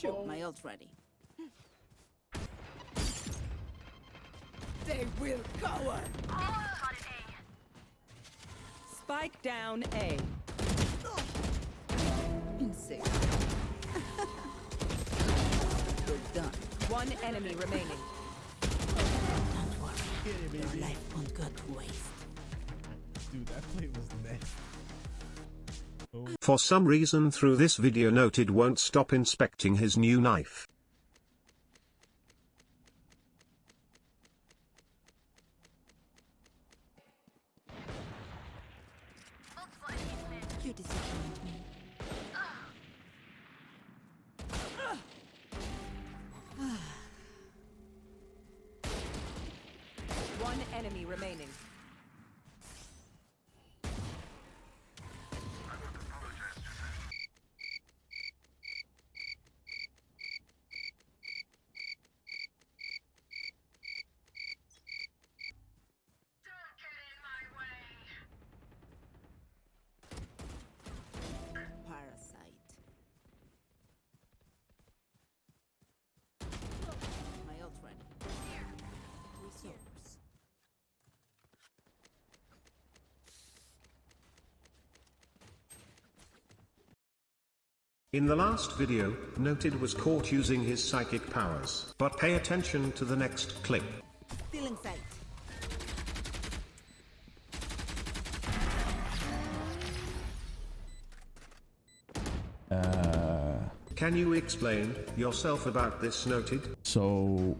Shoot, my ult ready. They will cower. Spike down A. Insect. We're done. One enemy remaining. Don't worry. Your life won't go to waste. Dude, that play was nasty. For some reason through this video noted won't stop inspecting his new knife. One enemy remaining. In the last video, Noted was caught using his psychic powers. But pay attention to the next clip. Still in sight. Can you explain yourself about this Noted? So,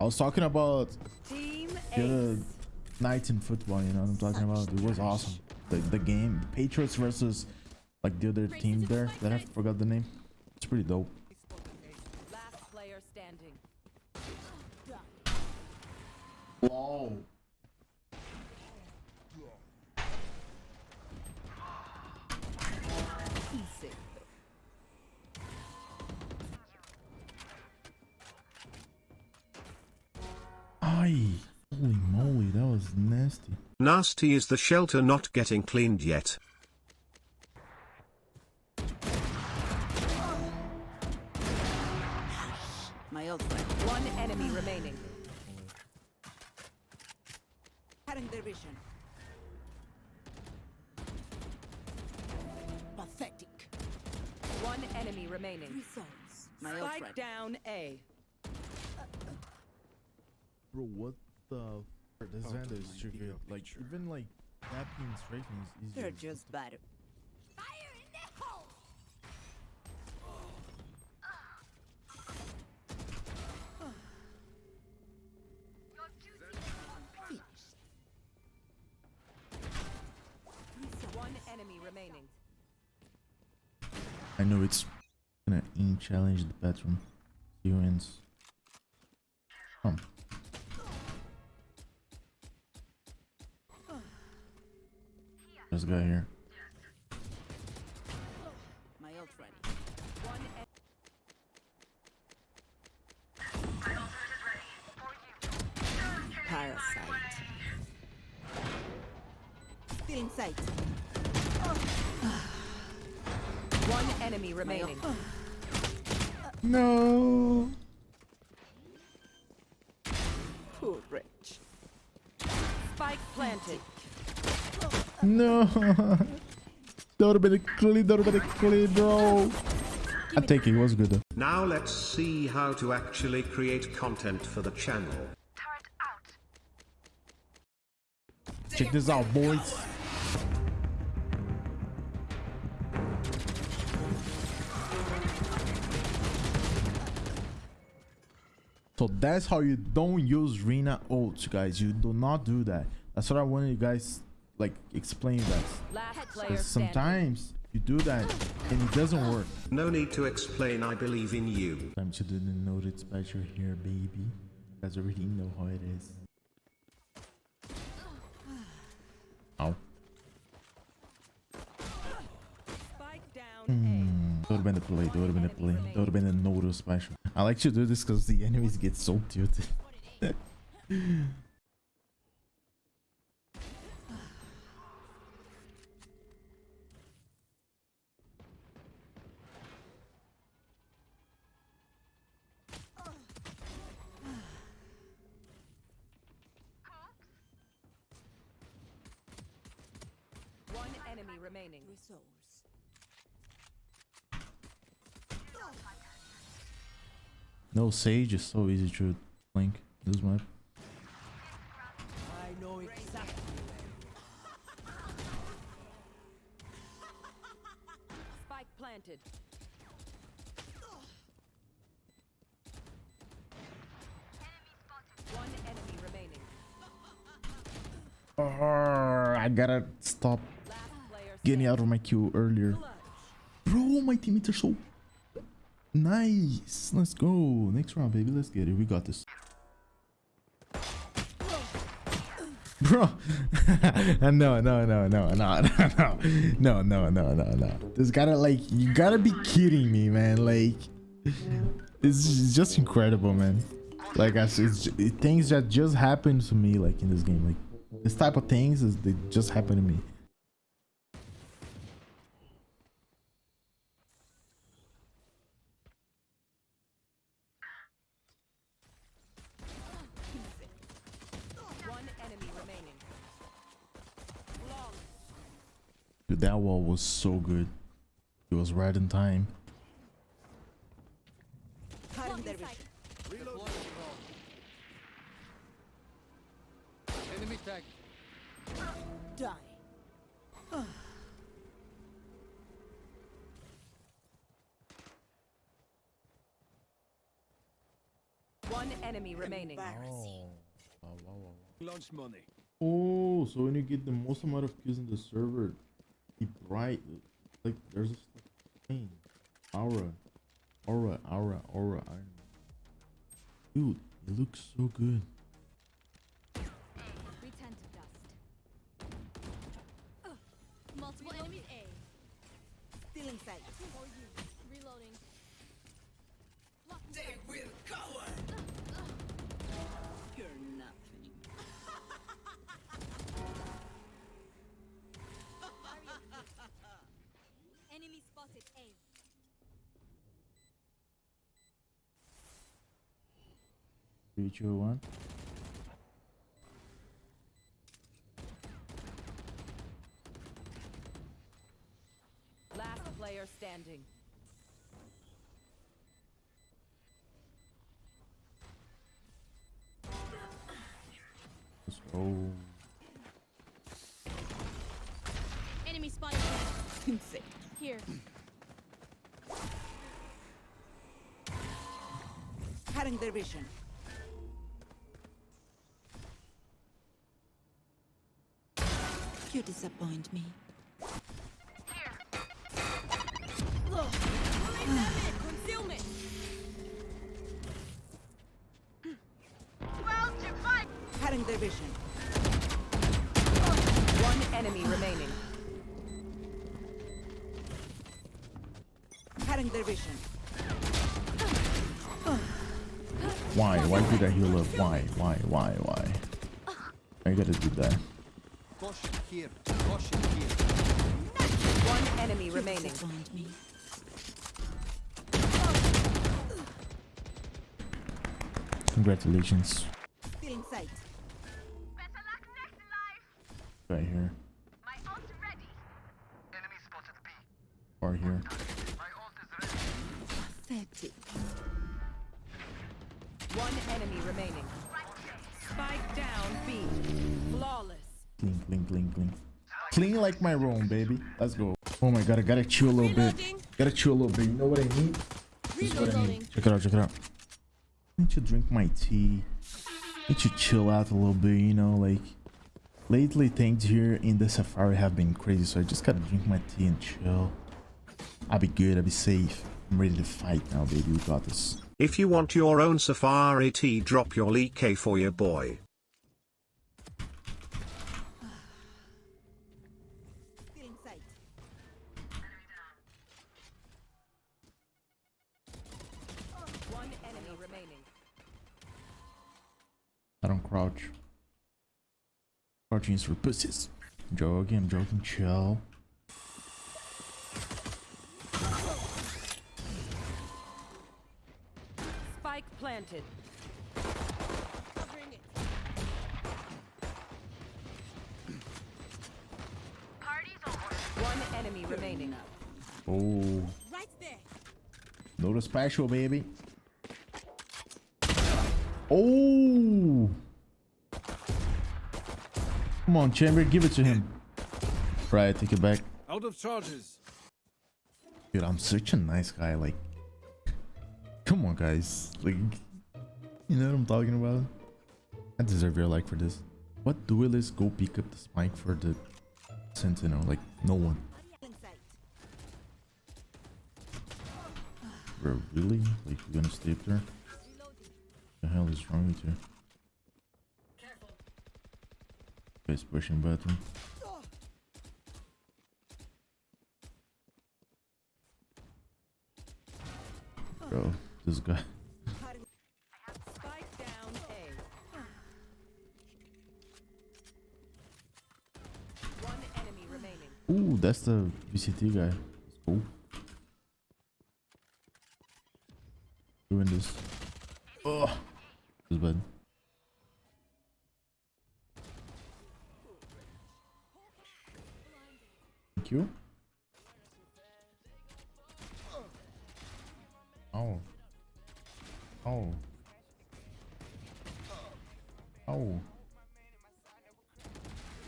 I was talking about Team the other Ace. nights in football, you know what I'm talking about? It was awesome. The, the game, Patriots versus like the other team there that I forgot the name. It's pretty dope. Last player standing. Wow. Insect. Ay, holy moly, that was nasty. Nasty is the shelter not getting cleaned yet. Cutting their vision. Pathetic. One enemy remaining. Results. My Spike down A. Bro, what the? f- This oh Xander is too good. Like, even like tapping and striking is easier. They're just bad. Remaining. I know it's gonna in challenge the bedroom. He wins. Come. This guy here. My ult ready. One Parasite. Still in sight. one enemy remaining. No. Poor wretch. Spike planted. No. that would have been a clean. That would have been a clean, bro. I take it. It was good though. Now let's see how to actually create content for the channel. Check this out, boys. So that's how you don't use Reyna ults, guys. You do not do that. That's what I wanted you guys like explain that. Because sometimes you do that and it doesn't work. No need to explain I believe in you. Time to do the noted special here, baby. You guys already know how it is. Ow. Spike down Hmm. That would have been the play. That would have been the play. That would have been a. I like to do this because the enemies get so cute. One enemy remaining. No Sage is so easy to link this map. I know exactly. Spike planted. One enemy. Oh, I gotta stop getting out of my queue earlier. Bro, my teammates are so nice. Let's go. Next round, baby. Let's get it. We got this. Bro, no, no, no, no, no, no, no, no, no, no, no, no. This gotta like, you gotta be kidding me, man. Like, it's just incredible, man. Like, I, j- things that just happened to me, like in this game. Like, this type of things is they just happen to me. One enemy remaining. Long. Dude, that wall was so good. It was right in time. Cutting their vision. Enemy tag. Die. One enemy remaining. Embarrassing. Launch money. Oh, so when you get the most amount of kills in the server, be bright. Like there's a thing. Aura. Aura, aura, aura, iron. Dude, it looks so good. Return to dust. Multiple enemies A. Still inside. For you. Reloading. You're nothing. Enemy spotted A. Three, two, one. Last player standing. Let's go. Enemy spotted Here. Cutting their vision. You disappoint me. Concealment. Cutting their vision. One enemy remaining. Cutting their vision. Why? Why did I heal up? Why? Why? Why? Why? I gotta do that. Caution here. Caution here. One enemy You remaining. disappoint me. Congratulations. Clean, clean, clean, clean. Clean like my room, baby. Let's go. Oh my god, I gotta chill a little bit. Gotta chill a little bit. You know what I need? This is what I need. Check it out, check it out. I need to drink my tea. I need to chill out a little bit, you know, like lately things here in the safari have been crazy, so I just gotta drink my tea and chill. I'll be good, I'll be safe. I'm ready to fight now, baby. We got this. If you want your own Safari tea, drop your Lee K for your boy. I don't crouch. Crouching is for pussies. I'm joking, I'm joking, chill. Spike planted. Covering it. Party's over. One enemy remaining. Oh, Right there. no special, baby. Oh. Come on, Chamber, give it to him. Right, take it back. Out of charges. Dude, I'm such a nice guy. Like, come on, guys. Like, you know what I'm talking about? I deserve your like for this. What duelist go pick up the spike for the Sentinel? Like, no one. Bro, really? Like, you're gonna stay up there? The hell is wrong with you? Guys pushing button. Bro, this guy. Ooh, that's the VCT guy. Cool. Doing this. You. Oh. Oh. Oh.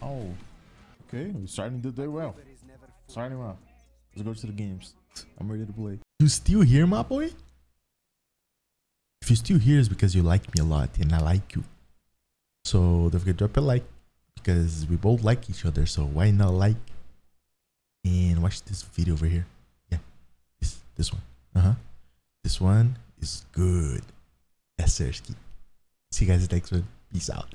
Oh. Okay, we're starting the day well. Starting well. Let's go to the games. I'm ready to play. You still here, my boy? If you're still here, it's because you like me a lot and I like you. So don't forget to drop a like because we both like each other. So why not like and watch this video over here? Yeah, this this one. Uh huh. This one is good. Sir. See you guys next one. Peace out.